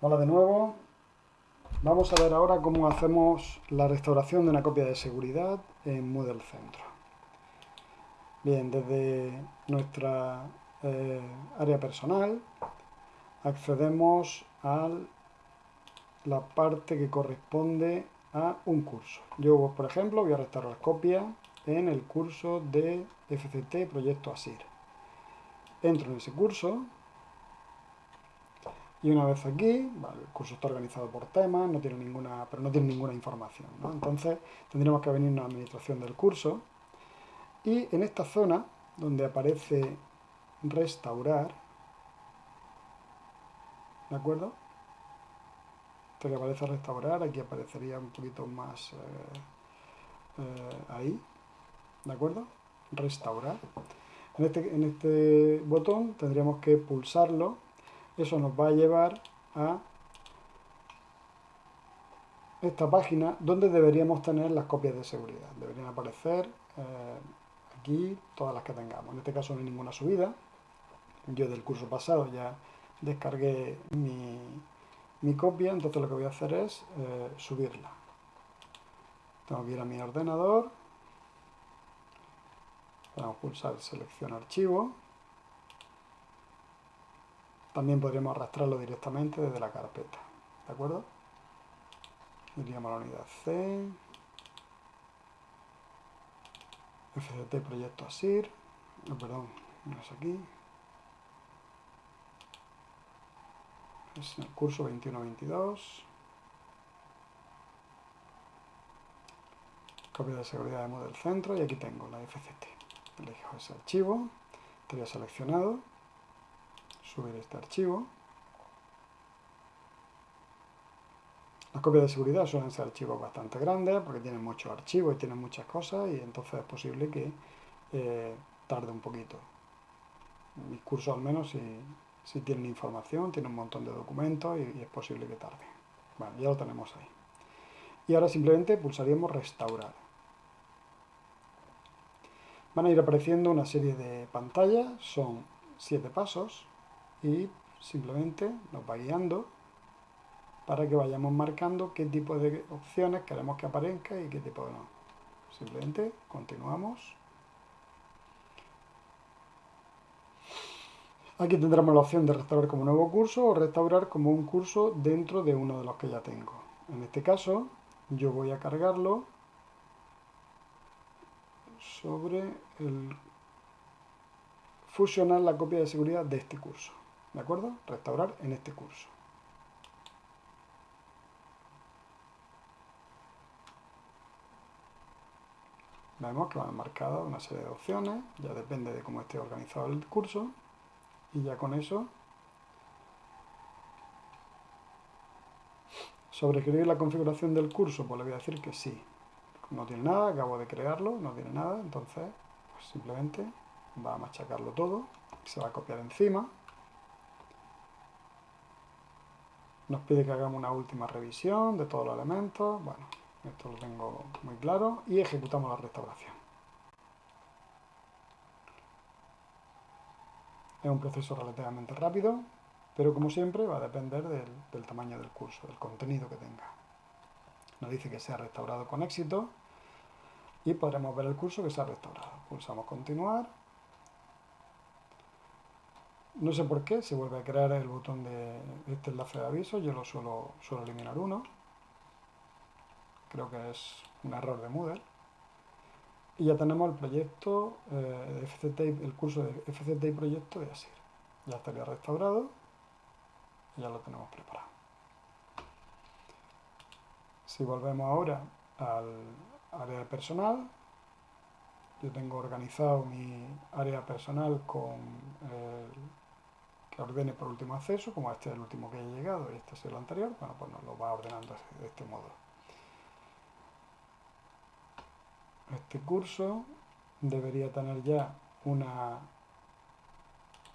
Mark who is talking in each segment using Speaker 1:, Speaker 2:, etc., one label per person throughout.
Speaker 1: Hola de nuevo. Vamos a ver ahora cómo hacemos la restauración de una copia de seguridad en Moodle Centro. Bien, desde nuestra eh, área personal accedemos a la parte que corresponde a un curso. Yo, por ejemplo, voy a restaurar copia en el curso de FCT Proyecto ASIR. Entro en ese curso, y una vez aquí, el curso está organizado por temas, no tiene ninguna, pero no tiene ninguna información. Entonces tendríamos que venir a la administración del curso y en esta zona donde aparece restaurar, ¿de acuerdo? Esto que aparece restaurar, aquí aparecería un poquito más eh, eh, ahí, ¿de acuerdo? Restaurar. En este, en este botón tendríamos que pulsarlo eso nos va a llevar a esta página donde deberíamos tener las copias de seguridad. Deberían aparecer eh, aquí todas las que tengamos. En este caso no hay ninguna subida. Yo del curso pasado ya descargué mi, copia, entonces lo que voy a hacer es eh, subirla. Tengo que ir a mi ordenador. Vamos a pulsar selección archivo. También podríamos arrastrarlo directamente desde la carpeta. ¿De acuerdo? Iríamos la unidad C. FCT proyecto ASIR. No, perdón, no es aquí. Es el curso 21-22. Copia de seguridad de Moodle Centro y aquí tengo la FCT. Elijo ese archivo, estaría seleccionado subir este archivo. Las copias de seguridad suelen ser archivos bastante grandes porque tienen muchos archivos y tienen muchas cosas y entonces es posible que eh, tarde un poquito. Mi curso al menos si, si tienen información, tiene un montón de documentos y, es posible que tarde. Bueno, ya lo tenemos ahí. Y ahora simplemente pulsaríamos restaurar. Van a ir apareciendo una serie de pantallas, son siete pasos y simplemente nos va guiando para que vayamos marcando qué tipo de opciones queremos que aparezca y qué tipo de no. Simplemente continuamos. Aquí tendremos la opción de restaurar como nuevo curso o restaurar como un curso dentro de uno de los que ya tengo. En este caso, yo voy a cargarlo sobre el fusionar la copia de seguridad de este curso. ¿De acuerdo? Restaurar en este curso. Vemos que van marcadas una serie de opciones, ya depende de cómo esté organizado el curso, y ya con eso Sobre escribir la configuración del curso, pues le voy a decir que sí. No tiene nada, acabo de crearlo, no tiene nada, entonces pues simplemente va a machacarlo todo, se va a copiar encima. Nos pide que hagamos una última revisión de todos los elementos. Bueno, esto lo tengo muy claro. Y ejecutamos la restauración. Es un proceso relativamente rápido, pero como siempre va a depender del, tamaño del curso, del contenido que tenga. Nos dice que se ha restaurado con éxito y podremos ver el curso que se ha restaurado. Pulsamos continuar no sé por qué, se vuelve a crear el botón de este enlace de aviso, yo lo suelo, suelo eliminar uno. Creo que es un error de Moodle. Y ya tenemos el proyecto eh, el curso de FCT y proyecto de ASIR. Ya estaría restaurado y ya lo tenemos preparado. Si volvemos ahora al área personal, yo tengo organizado mi área personal con el ordene por último acceso, como este es el último que haya llegado y este es el anterior, bueno, pues nos lo va ordenando de este modo. Este curso debería tener ya una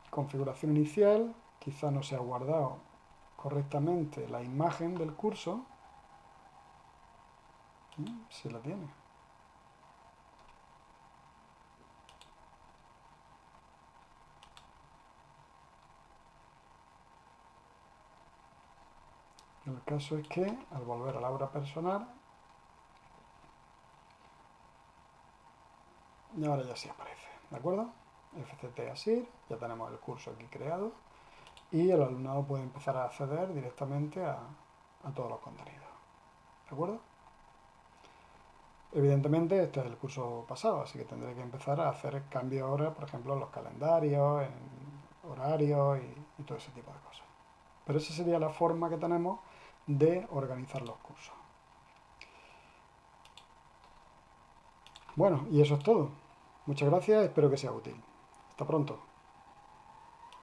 Speaker 1: configuración inicial, quizá no se ha guardado correctamente la imagen del curso, si la tiene. El caso es que al volver a la obra personal, y ahora ya sí aparece, ¿de acuerdo? FCT ASIR, ya tenemos el curso aquí creado y el alumnado puede empezar a acceder directamente a, todos los contenidos, ¿de acuerdo? Evidentemente este es el curso pasado, así que tendré que empezar a hacer cambios ahora, por ejemplo, en los calendarios, en horarios y todo ese tipo de cosas. Pero esa sería la forma que tenemos de organizar los cursos. Bueno, y eso es todo. Muchas gracias, espero que sea útil. Hasta pronto.